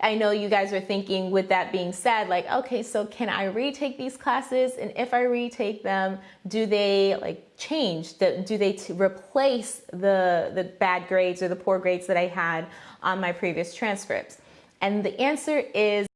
I know you guys are thinking with that being said, like, okay, so can I retake these classes? And if I retake them, do they like change? Do they replace the, the bad grades or the poor grades that I had on my previous transcripts? And the answer is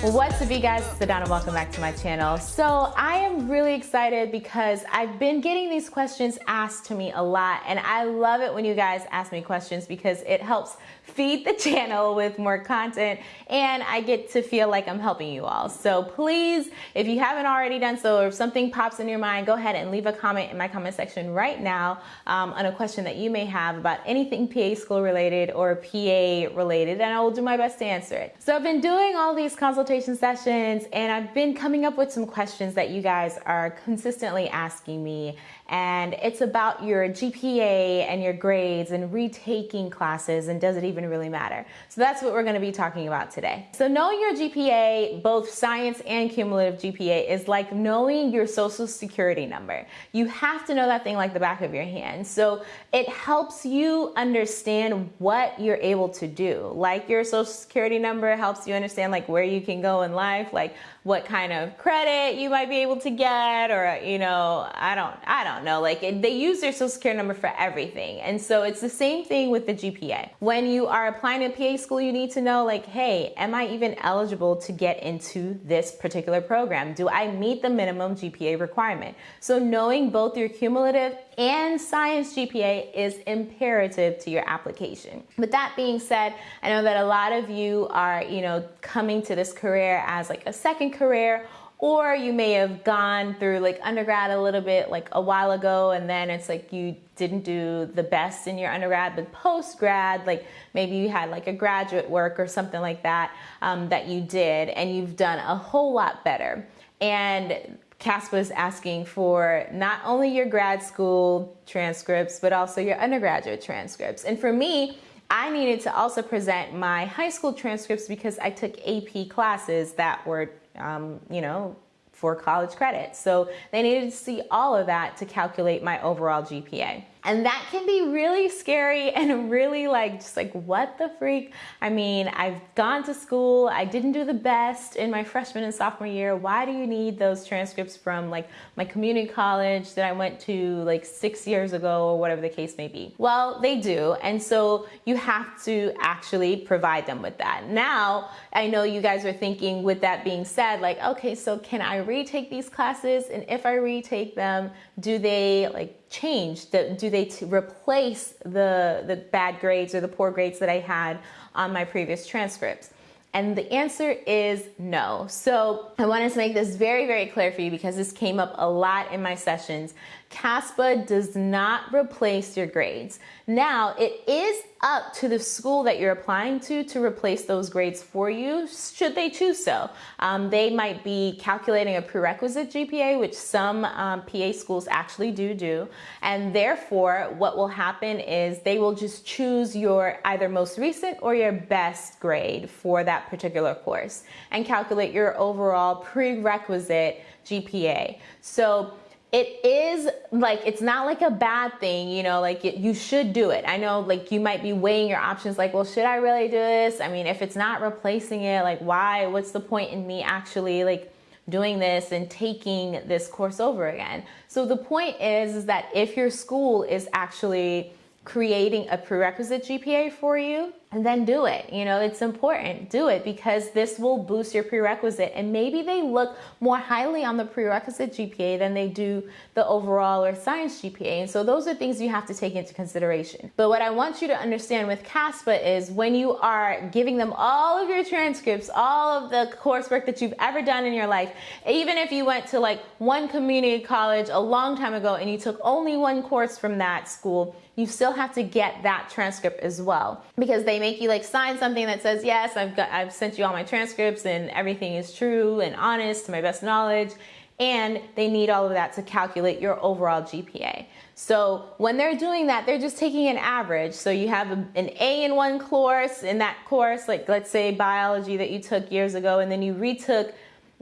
What's up you guys, it's Adana, welcome back to my channel. So I am really excited because I've been getting these questions asked to me a lot and I love it when you guys ask me questions because it helps feed the channel with more content and I get to feel like I'm helping you all. So please, if you haven't already done so or if something pops in your mind, go ahead and leave a comment in my comment section right now um, on a question that you may have about anything PA school related or PA related and I will do my best to answer it. So I've been doing all these consultation sessions and I've been coming up with some questions that you guys are consistently asking me and it's about your GPA and your grades and retaking classes and does it even really matter? So that's what we're gonna be talking about today. So knowing your GPA, both science and cumulative GPA is like knowing your social security number. You have to know that thing like the back of your hand. So it helps you understand what you're able to do. Like your social security number helps you understand like where you can go in life, like what kind of credit you might be able to get or you know i don't i don't know like it, they use their social security number for everything. And so it's the same thing with the gpa when you are applying to pa school you need to know like hey am i even eligible to get into this particular program? Do i meet the minimum gpa requirement? So knowing both your cumulative and science GPA is imperative to your application. With that being said, I know that a lot of you are, you know, coming to this career as like a second career or you may have gone through like undergrad a little bit like a while ago and then it's like you didn't do the best in your undergrad but post grad like maybe you had like a graduate work or something like that um, that you did and you've done a whole lot better and CASPA is asking for not only your grad school transcripts, but also your undergraduate transcripts. And for me, I needed to also present my high school transcripts because I took AP classes that were, um, you know, for college credit. So they needed to see all of that to calculate my overall GPA. And that can be really scary and really like, just like, what the freak? I mean, I've gone to school, I didn't do the best in my freshman and sophomore year. Why do you need those transcripts from like my community college that I went to like six years ago or whatever the case may be? Well, they do. And so you have to actually provide them with that. Now, I know you guys are thinking with that being said, like, okay, so can I retake these classes? And if I retake them, do they like change? Do they replace the, the bad grades or the poor grades that I had on my previous transcripts? And the answer is no. So I wanted to make this very, very clear for you because this came up a lot in my sessions. CASPA does not replace your grades. Now, it is up to the school that you're applying to to replace those grades for you, should they choose so. Um, they might be calculating a prerequisite GPA, which some um, PA schools actually do do. And therefore, what will happen is they will just choose your either most recent or your best grade for that particular course and calculate your overall prerequisite GPA. So it is like it's not like a bad thing you know like it, you should do it. I know like you might be weighing your options like well should i really do this? I mean if it's not replacing it like why? What's the point in me actually like doing this and taking this course over again? So the point is, is that if your school is actually creating a prerequisite gpa for you and then do it. You know, it's important. Do it because this will boost your prerequisite. And maybe they look more highly on the prerequisite GPA than they do the overall or science GPA. And so those are things you have to take into consideration. But what I want you to understand with CASPA is when you are giving them all of your transcripts, all of the coursework that you've ever done in your life, even if you went to like one community college a long time ago and you took only one course from that school, you still have to get that transcript as well because they make you like sign something that says yes I've got I've sent you all my transcripts and everything is true and honest to my best knowledge and they need all of that to calculate your overall GPA. So when they're doing that, they're just taking an average. So you have an A in one course, in that course, like let's say biology that you took years ago, and then you retook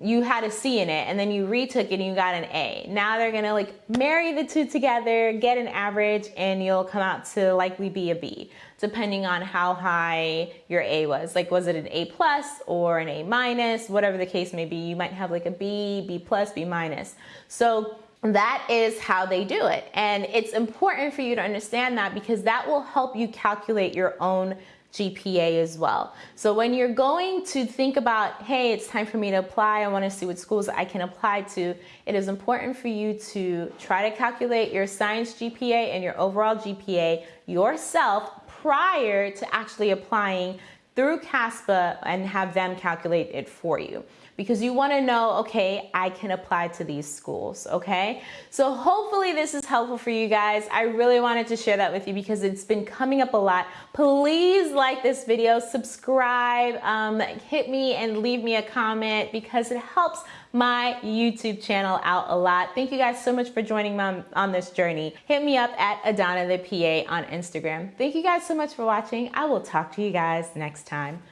you had a C in it and then you retook it and you got an A. Now they're gonna like marry the two together, get an average, and you'll come out to likely be a B, depending on how high your A was. Like, was it an A plus or an A minus, whatever the case may be. You might have like a B, B plus, B minus. So that is how they do it. And it's important for you to understand that because that will help you calculate your own GPA as well. So when you're going to think about, hey, it's time for me to apply, I wanna see what schools I can apply to, it is important for you to try to calculate your science GPA and your overall GPA yourself prior to actually applying through CASPA and have them calculate it for you because you want to know, okay, I can apply to these schools, okay? So hopefully this is helpful for you guys. I really wanted to share that with you because it's been coming up a lot. Please like this video, subscribe, um, hit me and leave me a comment because it helps my YouTube channel out a lot. Thank you guys so much for joining me on, this journey. Hit me up at Adana the PA on Instagram. Thank you guys so much for watching. I will talk to you guys next time.